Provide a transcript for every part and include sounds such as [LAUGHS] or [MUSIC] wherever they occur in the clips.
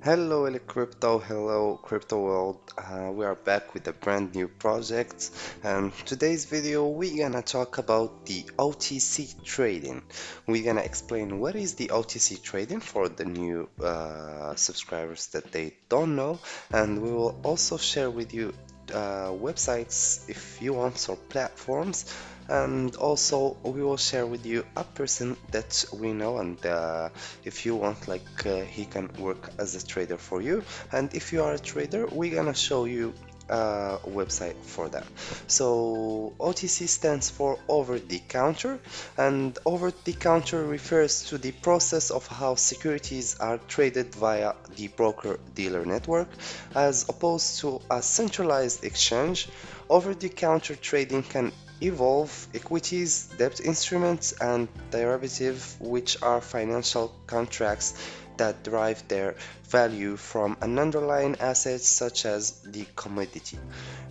Hello, Eli Crypto. Hello, Crypto World. Uh, we are back with a brand new project. And today's video, we're gonna talk about the OTC trading. We're gonna explain what is the OTC trading for the new uh, subscribers that they don't know. And we will also share with you uh, websites if you want or platforms and also we will share with you a person that we know and uh, if you want like uh, he can work as a trader for you. And if you are a trader we're gonna show you a website for that. So OTC stands for over the counter. And over the counter refers to the process of how securities are traded via the broker dealer network as opposed to a centralized exchange. Over the counter trading can Evolve equities, debt instruments, and derivatives, which are financial contracts that derive their value from an underlying asset such as the commodity.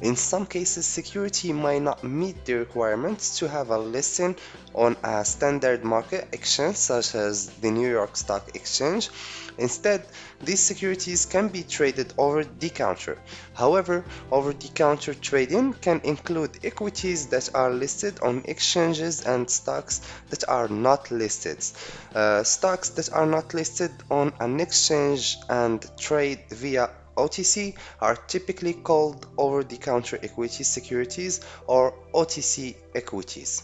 In some cases, security might not meet the requirements to have a listing on a standard market exchange such as the New York Stock Exchange. Instead, these securities can be traded over the counter. However, over the counter trading can include equities that are listed on exchanges and stocks that are not listed. Uh, stocks that are not listed on an exchange and trade via OTC are typically called over-the-counter equity securities or OTC equities.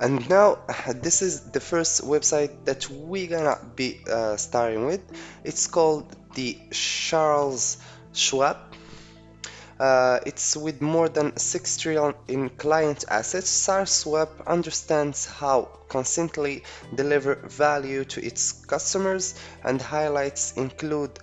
And now [LAUGHS] this is the first website that we're gonna be uh, starting with. It's called the Charles Schwab. Uh, it's with more than 6 trillion in client assets. Schwab understands how consistently deliver value to its customers and highlights include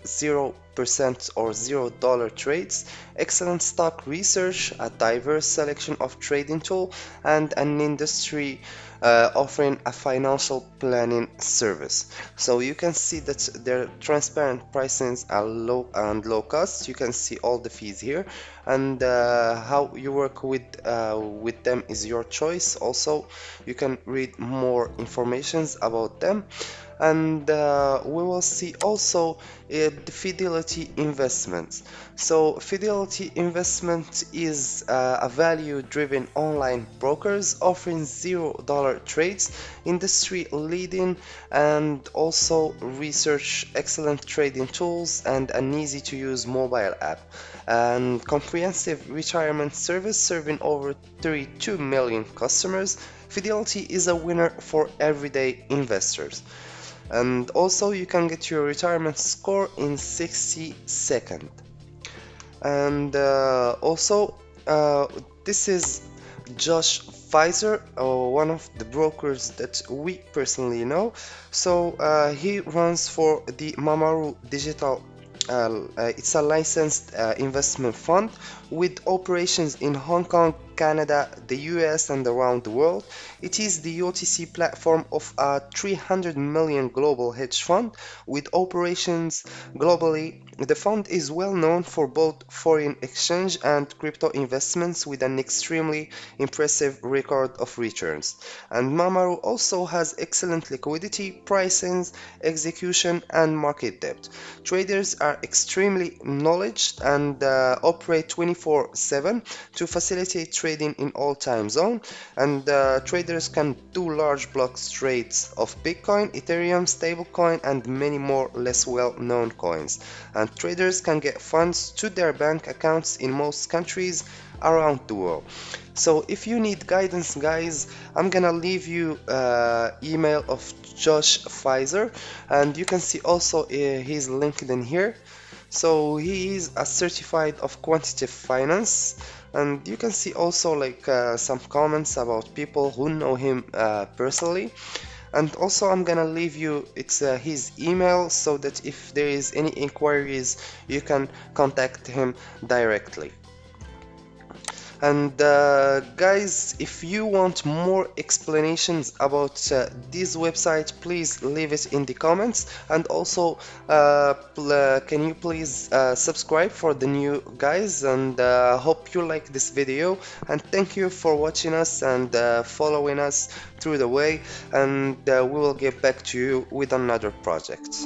0% or $0 trades, excellent stock research, a diverse selection of trading tool, and an industry uh, offering a financial planning service. So you can see that their transparent pricings are low and low cost. You can see all the fees here and uh, how you work with uh, with them is your choice. Also, you can read more informations about them and uh, we will see also uh, fidelity investments so fidelity investment is uh, a value driven online brokers offering zero dollar trades industry leading and also research excellent trading tools and an easy to use mobile app and comprehensive retirement service serving over 32 million customers Fidelity is a winner for everyday investors. And also you can get your retirement score in 60 seconds. And uh, also uh, this is Josh Pfizer, uh, one of the brokers that we personally know. So uh, he runs for the Mamaru Digital uh, it's a licensed uh, investment fund with operations in Hong Kong, Canada, the US and around the world. It is the OTC platform of a 300 million global hedge fund with operations globally. The fund is well known for both foreign exchange and crypto investments with an extremely impressive record of returns. And Mamaru also has excellent liquidity, pricing, execution and market depth. Traders are extremely knowledge and uh, operate 24-7 to facilitate trading in all time zone and uh, traders can do large block trades of Bitcoin, Ethereum, stablecoin and many more less well-known coins. And traders can get funds to their bank accounts in most countries around the world. So if you need guidance guys I'm gonna leave you uh, email of Josh Pfizer and you can see also uh, his LinkedIn here. So he is a certified of quantitative finance and you can see also like uh, some comments about people who know him uh, personally. And also I'm gonna leave you it's uh, his email so that if there is any inquiries you can contact him directly and uh, guys if you want more explanations about uh, this website please leave it in the comments. And also uh, uh can you please uh, subscribe for the new guys? And uh, hope you like this video. And thank you for watching us and following us through the way. And we will get back to you with another project